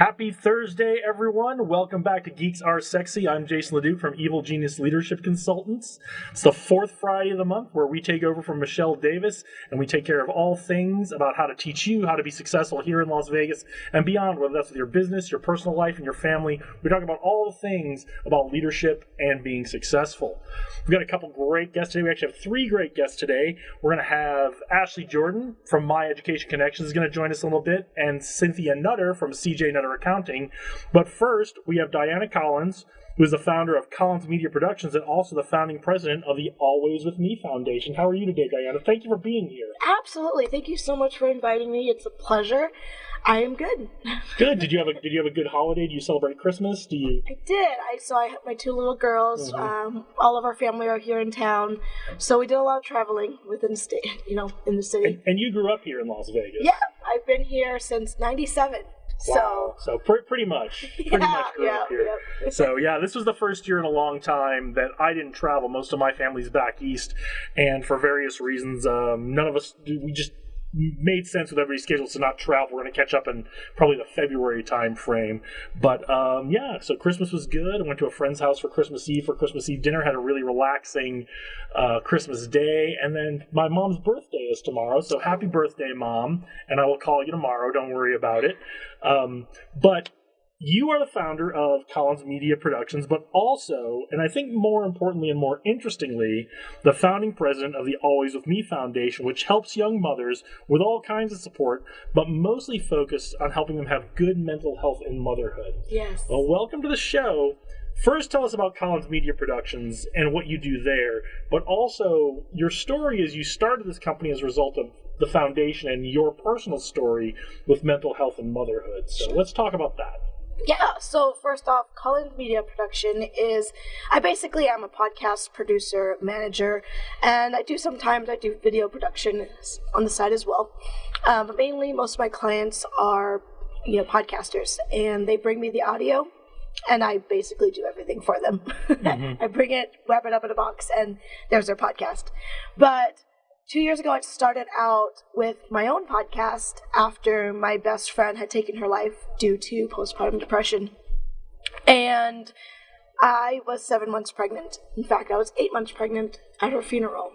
Happy Thursday, everyone. Welcome back to Geeks Are Sexy. I'm Jason Ledoux from Evil Genius Leadership Consultants. It's the fourth Friday of the month where we take over from Michelle Davis and we take care of all things about how to teach you how to be successful here in Las Vegas and beyond, whether that's with your business, your personal life, and your family. We talk about all the things about leadership and being successful. We've got a couple great guests today. We actually have three great guests today. We're going to have Ashley Jordan from My Education Connections is going to join us a little bit, and Cynthia Nutter from CJ Nutter Accounting. But first, we have Diana Collins, who is the founder of Collins Media Productions and also the founding president of the Always With Me Foundation. How are you today, Diana? Thank you for being here. Absolutely. Thank you so much for inviting me. It's a pleasure. I am good. Good. Did you have a Did you have a good holiday? Do you celebrate Christmas? Do you? I did. I so I had my two little girls. Mhm. Um, all of our family are here in town, so we did a lot of traveling within the state. You know, in the city. And, and you grew up here in Las Vegas. Yeah, I've been here since '97. Wow. So pr- pretty much, pretty yeah, much grew yeah, up here. yeah. So yeah, this was the first year in a long time that I didn't travel. Most of my family's back east, and for various reasons, um, none of us we just made sense with everybody's schedules to not travel. We're going to catch up in probably the February time frame. But um, yeah, so Christmas was good. I went to a friend's house for Christmas Eve for Christmas Eve dinner. Had a really relaxing uh, Christmas Day, and then my mom's birthday is tomorrow. So happy birthday, mom! And I will call you tomorrow. Don't worry about it. Um, but you are the founder of Collins Media Productions, but also, and I think more importantly and more interestingly, the founding president of the Always With Me Foundation, which helps young mothers with all kinds of support, but mostly focused on helping them have good mental health in motherhood. Yes. Well, welcome to the show. First, tell us about Collins Media Productions and what you do there, but also your story is you started this company as a result of the foundation and your personal story with mental health and motherhood. So let's talk about that. Yeah, so first off, Collins Media Production is I basically am a podcast producer, manager, and I do sometimes I do video production on the side as well. Um, but mainly most of my clients are you know podcasters and they bring me the audio and I basically do everything for them. I bring it, wrap it up in a box, and there's their podcast. But two years ago, I started out with my own podcast after my best friend had taken her life due to postpartum depression. And I was seven months pregnant. In fact, I was eight months pregnant at her funeral.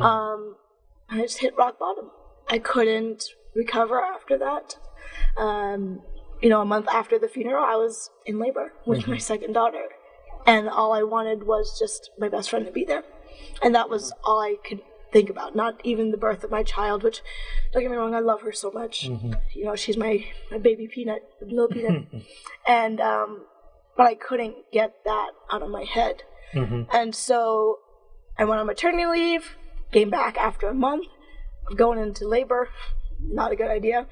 Um, I just hit rock bottom. I couldn't recover after that. Um, you know, a month after the funeral, I was in labor with my second daughter. And all I wanted was just my best friend to be there. And that was all I could think about, not even the birth of my child, which, don't get me wrong, I love her so much. You know, she's my, my baby peanut, little peanut. and, um, but I couldn't get that out of my head. Mhm. And so I went on maternity leave, came back after a month of going into labor, not a good idea.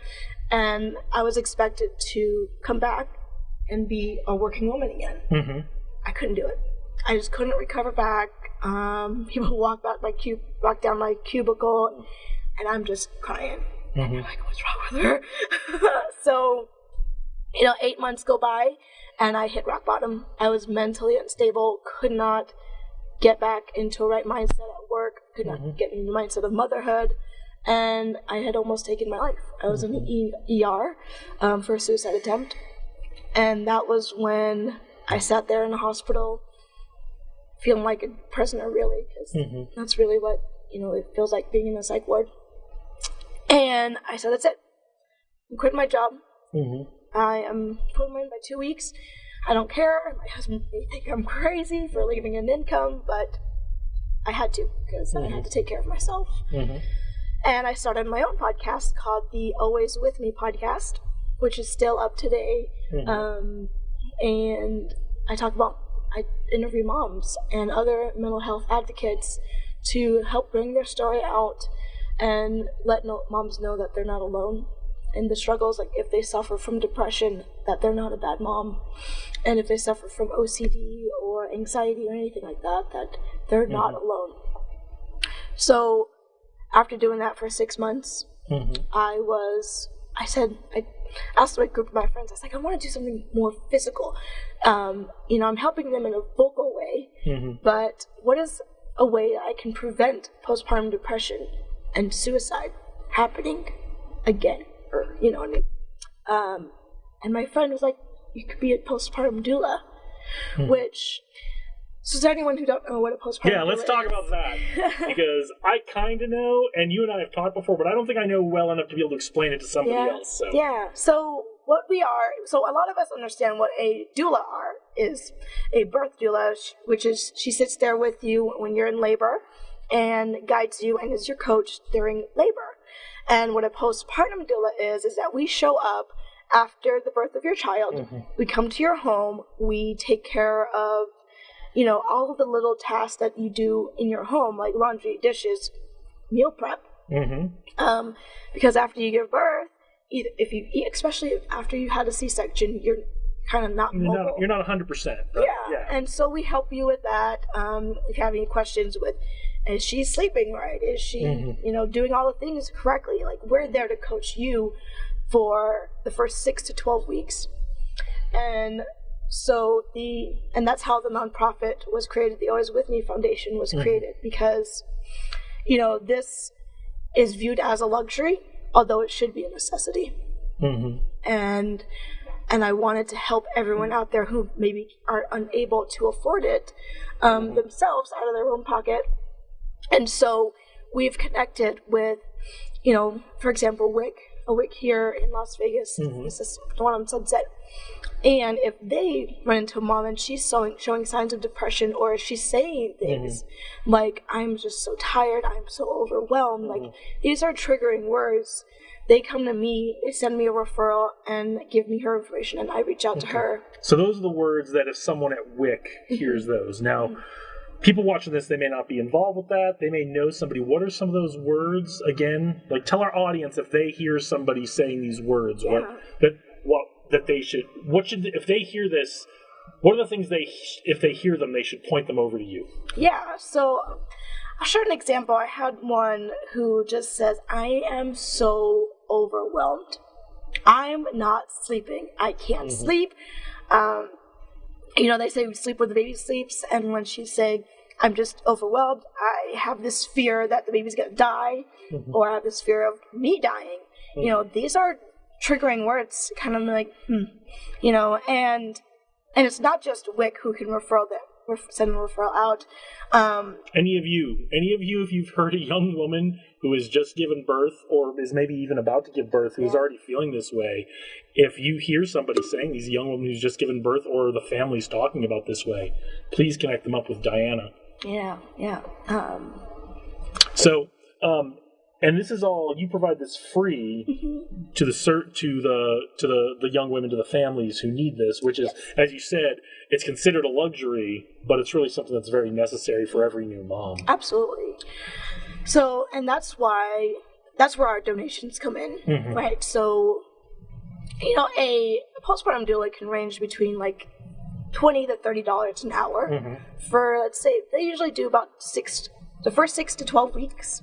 And I was expected to come back and be a working woman again. hmm I couldn't do it. I just couldn't recover back. Um, people walk back my cube, walk down my cubicle, and I'm just crying. And they're like, what's wrong with her? so, you know, eight months go by, and I hit rock bottom. I was mentally unstable, could not get back into a right mindset at work, could not get in the mindset of motherhood, and I had almost taken my life. I was in the e- ER um, for a suicide attempt, and that was when I sat there in the hospital, feeling like a prisoner, really, because Mhm. that's really what you know it feels like being in a psych ward. And I said, "That's it. I'm quitting my job. hmm I am putting in by two weeks. I don't care. My husband may think I'm crazy for leaving an income, but I had to because I had to take care of myself. hmm And I started my own podcast called the Always With Me podcast, which is still up today. Mhm. Um, and I talk about, I interview moms and other mental health advocates to help bring their story out and let no- moms know that they're not alone in the struggles. Like if they suffer from depression, that they're not a bad mom. And if they suffer from OCD or anxiety or anything like that, that they're not alone. So after doing that for six months, hmm I was, I said, I asked my group of my friends, I was like, I want to do something more physical. Um, you know, I'm helping them in a vocal way, hmm but what is a way that I can prevent postpartum depression and suicide happening again? Or, you know what I mean? Um, and my friend was like, "You could be a postpartum doula," which. So, to anyone who don't know what a postpartum Yeah, let's doula talk about that because I kind of know, and you and I have talked before, but I don't think I know well enough to be able to explain it to somebody yeah. else. So. Yeah. So what we are, so a lot of us understand what a doula are is a birth doula, which is she sits there with you when you're in labor and guides you and is your coach during labor. And what a postpartum doula is is that we show up after the birth of your child. Mhm. We come to your home. We take care of, you know, all of the little tasks that you do in your home, like laundry, dishes, meal prep hmm um, because after you give birth, either if you eat, especially after you had a C-section, you're kind of not You're mobile. not, you're not 100%. yeah. yeah. and so we help you with that. Um, if you have any questions with, is she sleeping right? Is she, Mhm. you know, doing all the things correctly? Like we're there to coach you for the first six to twelve weeks, and so the and that's how the nonprofit was created. The Always With Me Foundation was Mhm. created because, you know, this is viewed as a luxury, although it should be a necessity. hmm And and I wanted to help everyone out there who maybe are unable to afford it um, themselves out of their own pocket. And so we've connected with, you know, for example, WIC, a WIC here in Las Vegas. Mhm. This is the one on Sunset. And if they run into a mom and she's showing, showing signs of depression or she's saying things mm-hmm. like, I'm just so tired, I'm so overwhelmed, like mm-hmm. these are triggering words. They come to me, they send me a referral and give me her information, and I reach out to her. So those are the words that if someone at WIC hears mm-hmm. those. Now, people watching this, they may not be involved with that. They may know somebody. What are some of those words again? Like, tell our audience if they hear somebody saying these words, Yeah. what that what that they should what should if they hear this. What are the things they if they hear them they should point them over to you? Yeah, so I'll share an example. I had one who just says, I am so overwhelmed. I'm not sleeping. I can't sleep. Um, you know, they say we sleep where the baby sleeps, and when she's saying, I'm just overwhelmed, I have this fear that the baby's gonna die, or I have this fear of me dying. You know, these are triggering words, kind of like, hmm, you know, and and it's not just WIC who can refer ref- send a referral out. Um, Any of you, any of you, if you've heard a young woman who has just given birth or is maybe even about to give birth, who's Yeah. already feeling this way, if you hear somebody saying these young woman who's just given birth or the family's talking about this way, please connect them up with Diana. yeah, yeah. Um, So, um, and this is all you provide this free Mm-hmm. to the cert to the to the the young women to the families who need this, which is, as you said, it's considered a luxury, but it's really something that's very necessary for every new mom. Absolutely. So, and that's why that's where our donations come in, Mhm. right? So, you know, a postpartum doula can range between like twenty to thirty dollars an hour Mhm. for let's say they usually do about six, the first six to twelve weeks,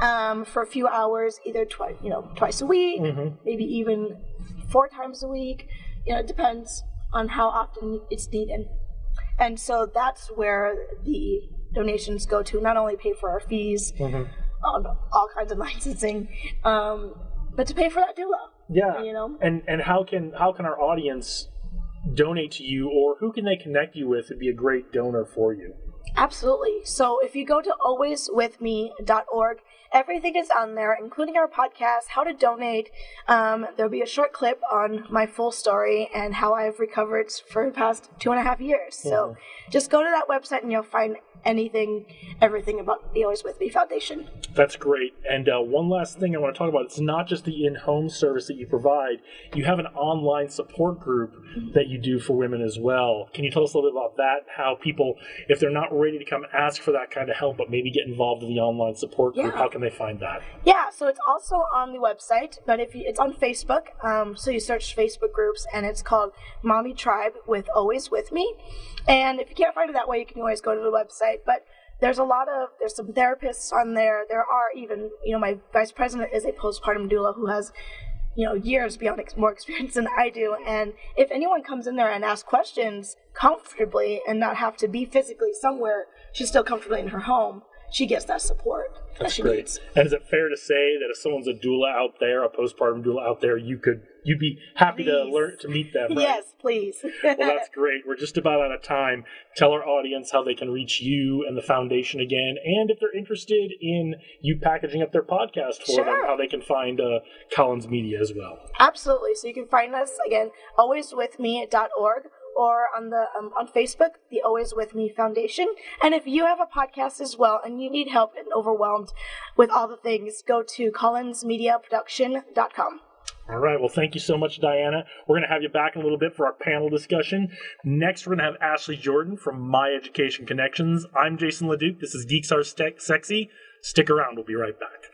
um, for a few hours, either twice, you know, twice a week, Mhm. maybe even four times a week. You know, it depends on how often it's needed. And so that's where the donations go to not only pay for our fees Mhm. on all kinds of licensing, um, but to pay for that doula. Yeah. You know? And and how can how can our audience donate to you or who can they connect you with to be a great donor for you? Absolutely. So if you go to alwayswithme.org, everything is on there, including our podcast, how to donate. Um, there'll be a short clip on my full story and how I've recovered for the past two and a half years. So just go to that website and you'll find anything, everything about the Always With Me Foundation. That's great. And uh, one last thing I want to talk about it's not just the in home service that you provide, you have an online support group that you do for women as well. Can you tell us a little bit about that? How people, if they're not ready to come ask for that kind of help, but maybe get involved in the online support group, Yeah. how can they find that? Yeah, so it's also on the website, but if you, it's on Facebook, um, so you search Facebook groups, and it's called Mommy Tribe with Always With Me. And if you can't find it that way, you can always go to the website. But there's a lot of there's some therapists on there. There are even you know my vice president is a postpartum doula who has you know years beyond ex- more experience than I do. And if anyone comes in there and asks questions comfortably and not have to be physically somewhere, she's still comfortably in her home. She gets that support that That's she great. needs. And is it fair to say that if someone's a doula out there, a postpartum doula out there, you could you'd be happy to learn to meet them? Right? Yes, please. Well, that's great. We're just about out of time. Tell our audience how they can reach you and the foundation again, and if they're interested in you packaging up their podcast for them, how they can find uh, Collins Media as well. Absolutely. So you can find us again, alwayswithme.org or on the um, on Facebook, the Always With Me Foundation. And if you have a podcast as well and you need help and overwhelmed with all the things, go to collinsmediaproduction.com. All right. Well, thank you so much, Diana. We're going to have you back in a little bit for our panel discussion. Next, we're going to have Ashley Jordan from My Education Connections. I'm Jason LeDuc. This is Geeks Are Sexy. Stick around. We'll be right back.